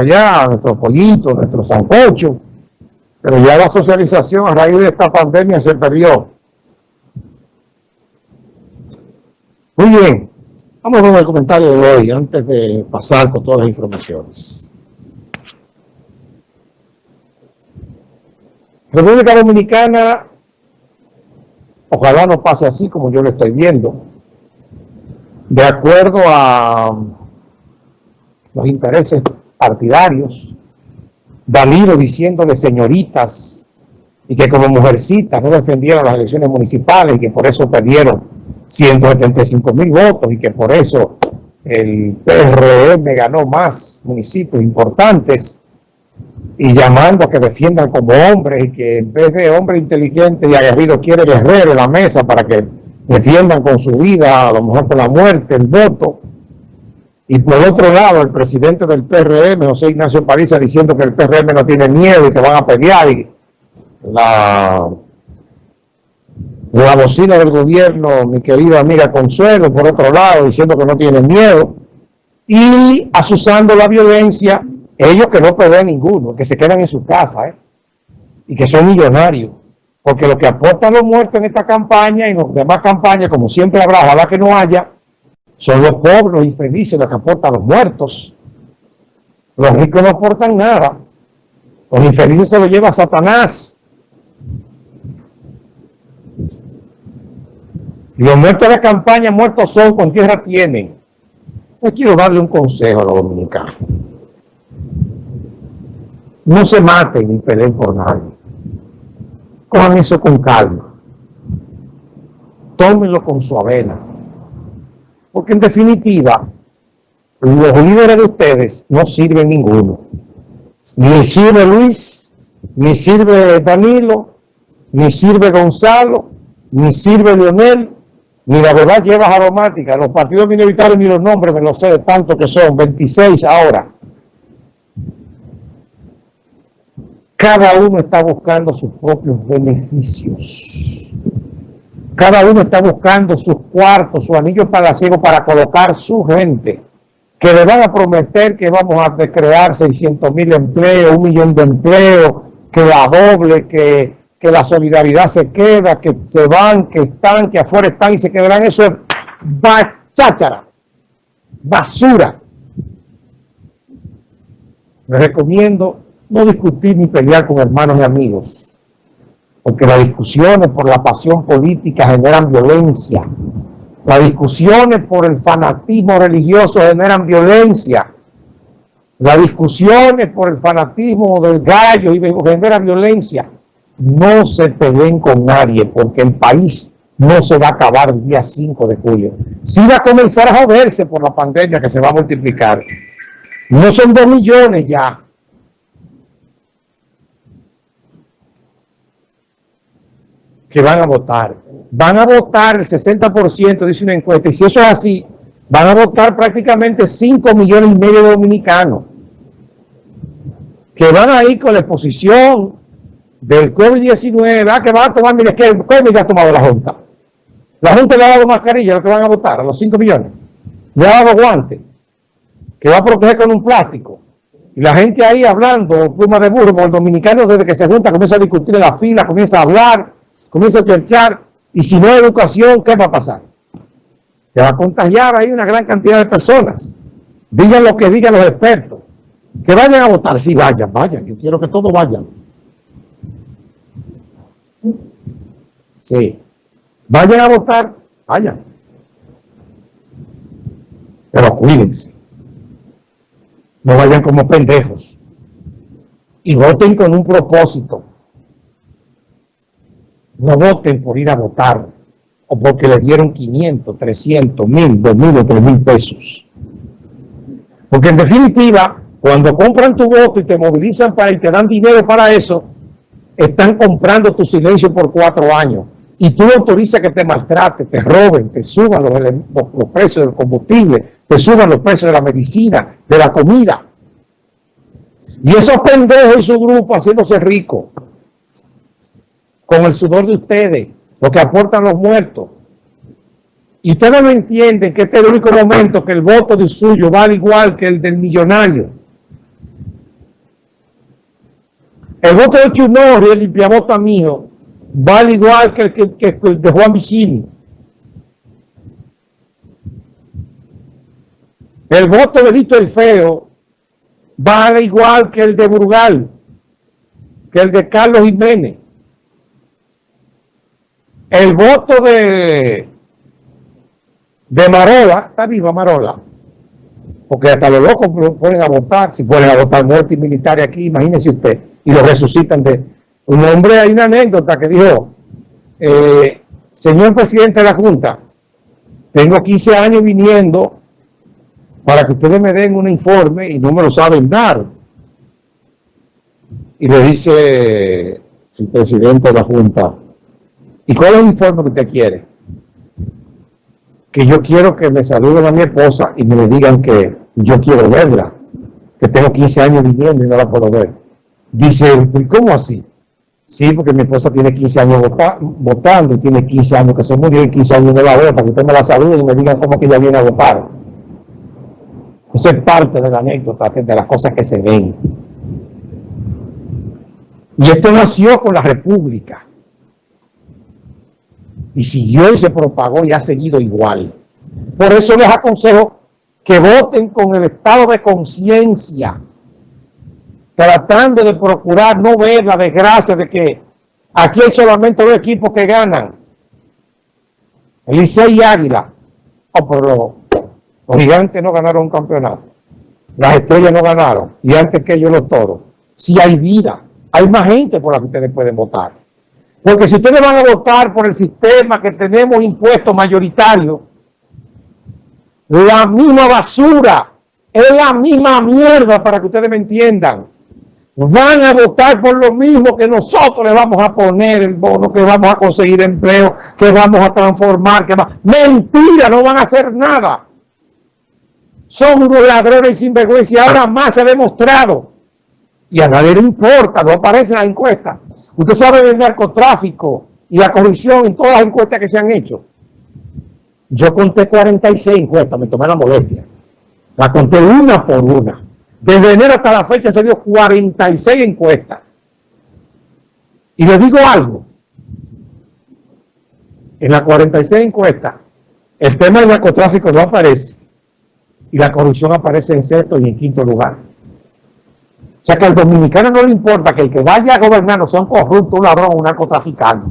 allá, nuestro pollito, nuestro sancocho, pero ya la socialización a raíz de esta pandemia se perdió. Muy bien, vamos con el comentario de hoy antes de pasar con todas las informaciones. República Dominicana, ojalá no pase así como yo lo estoy viendo, de acuerdo a los intereses partidarios, Danilo diciéndole señoritas y que como mujercitas no defendieron las elecciones municipales y que por eso perdieron 175 mil votos y que por eso el PRM ganó más municipios importantes y llamando a que defiendan como hombres y que en vez de hombre inteligente y aguerrido quiere guerrero en la mesa para que defiendan con su vida, a lo mejor con la muerte, el voto. Y por otro lado, el presidente del PRM, José Ignacio Pariza, diciendo que el PRM no tiene miedo y que van a pelear. Y la, la bocina del gobierno, mi querida amiga Consuelo, por otro lado, diciendo que no tienen miedo. Y asusando la violencia, ellos que no pelean ninguno, que se quedan en su casa, ¿eh? y que son millonarios. Porque lo que aportan los muertos en esta campaña y en las demás campañas, como siempre habrá, ojalá que no haya, son los pobres, los infelices, los que aportan los muertos. Los ricos no aportan nada. Los infelices se los lleva Satanás. Y los muertos de la campaña, muertos son, con tierra tienen. Yo quiero darle un consejo a los dominicanos. No se maten ni peleen por nadie. Cojan eso con calma. Tómenlo con su avena porque en definitiva, los líderes de ustedes no sirven ninguno. Ni sirve Luis, ni sirve Danilo, ni sirve Gonzalo, ni sirve Leonel, ni la verdad llevas aromática. Los partidos minoritarios ni los nombres me los sé de tanto que son, 26 ahora. Cada uno está buscando sus propios beneficios. Cada uno está buscando sus cuartos, su anillo palaciego para colocar su gente, que le van a prometer que vamos a crear 600 mil empleos, un millón de empleos, que la doble, que, que la solidaridad se queda, que se van, que están, que afuera están y se quedarán. Eso es cháchara, basura. Les recomiendo no discutir ni pelear con hermanos y amigos porque las discusiones por la pasión política generan violencia. Las discusiones por el fanatismo religioso generan violencia. Las discusiones por el fanatismo del gallo generan violencia. No se peleen con nadie porque el país no se va a acabar el día 5 de julio. Sí va a comenzar a joderse por la pandemia que se va a multiplicar. No son dos millones ya, que van a votar. Van a votar el 60%, dice una encuesta, y si eso es así, van a votar prácticamente 5 millones y medio de dominicanos, que van a ir con la exposición del COVID-19, ah, que van a tomar, mire, ¿qué, ¿qué ha tomado la Junta? La Junta le ha dado mascarilla a los que van a votar, a los 5 millones. Le ha dado guantes, que va a proteger con un plástico. Y la gente ahí hablando, pluma de burro, el dominicano desde que se junta comienza a discutir en la fila, comienza a hablar, comienza a cherchar, y si no hay educación, ¿qué va a pasar? Se va a contagiar ahí una gran cantidad de personas. Digan lo que digan los expertos. Que vayan a votar, sí, vayan, vayan, yo quiero que todos vayan. Sí. Vayan a votar, vayan. Pero cuídense. No vayan como pendejos. Y voten con un propósito no voten por ir a votar o porque le dieron 500, 300, 1000, 2000 o 3000 pesos. Porque en definitiva, cuando compran tu voto y te movilizan para y te dan dinero para eso, están comprando tu silencio por cuatro años. Y tú autorizas que te maltraten, te roben, te suban los, los precios del combustible, te suban los precios de la medicina, de la comida. Y esos pendejos y su grupo haciéndose ricos con el sudor de ustedes, lo que aportan los muertos. Y ustedes no entienden que este es el único momento que el voto de suyo vale igual que el del millonario. El voto de Chunor y el limpiabota mío vale igual que el, que, el de Juan Vicini. El voto de Lito el Feo vale igual que el de Brugal, que el de Carlos Jiménez. El voto de, de Marola, está viva Marola, porque hasta los locos ponen a votar, si ponen a votar muertos militares aquí, imagínese usted, y lo resucitan de... Un hombre, hay una anécdota que dijo, eh, señor presidente de la Junta, tengo 15 años viniendo para que ustedes me den un informe y no me lo saben dar. Y le dice el presidente de la Junta, ¿y cuál es el informe que usted quiere? Que yo quiero que me saluden a mi esposa y me digan que yo quiero verla, que tengo 15 años viviendo y no la puedo ver. Dice, ¿y cómo así? Sí, porque mi esposa tiene 15 años votando y tiene 15 años que se murió y 15 años no la veo para que usted me la salude y me digan cómo que ella viene a votar. Eso es parte de la anécdota, de las cosas que se ven. Y esto nació con la República. Y siguió y se propagó y ha seguido igual. Por eso les aconsejo que voten con el estado de conciencia, tratando de procurar no ver la desgracia de que aquí hay solamente dos equipos que ganan, el y Águila. Oh, pero los gigantes no ganaron un campeonato, las estrellas no ganaron, y antes que ellos los toros. Si hay vida, hay más gente por la que ustedes pueden votar. Porque si ustedes van a votar por el sistema que tenemos impuestos mayoritarios, la misma basura, es la misma mierda para que ustedes me entiendan. Van a votar por lo mismo que nosotros le vamos a poner el bono, que vamos a conseguir empleo, que vamos a transformar, que va... Mentira, no van a hacer nada. Son unos ladrones y sinvergüenza y ahora más se ha demostrado. Y a nadie le importa, no aparece en la encuesta. Usted sabe del narcotráfico y la corrupción en todas las encuestas que se han hecho. Yo conté 46 encuestas, me tomé la molestia. La conté una por una. Desde enero hasta la fecha se dio 46 encuestas. Y les digo algo. En las 46 encuestas, el tema del narcotráfico no aparece. Y la corrupción aparece en sexto y en quinto lugar. O sea que al dominicano no le importa que el que vaya a gobernar no sea un corrupto, un ladrón, un narcotraficante.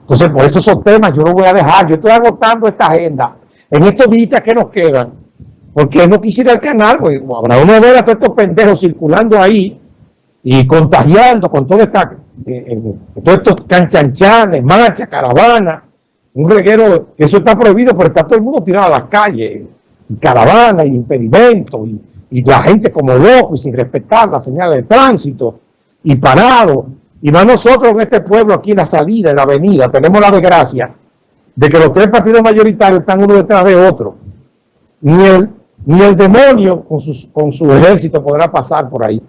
Entonces, por eso esos temas yo los voy a dejar. Yo estoy agotando esta agenda en estos días que nos quedan, porque no quisiera el canal, pues habrá uno ver a todos estos pendejos circulando ahí y contagiando con todo esta, eh, eh, todos estos canchanchanes, marchas, caravanas, un reguero, eso está prohibido, pero está todo el mundo tirado a las calles, y caravanas, y impedimentos, y, y la gente como loco y sin respetar las señales de tránsito, y parado, y más nosotros en este pueblo, aquí en la salida, en la avenida, tenemos la desgracia de que los tres partidos mayoritarios están uno detrás de otro. Ni el, ni el demonio con, sus, con su ejército podrá pasar por ahí.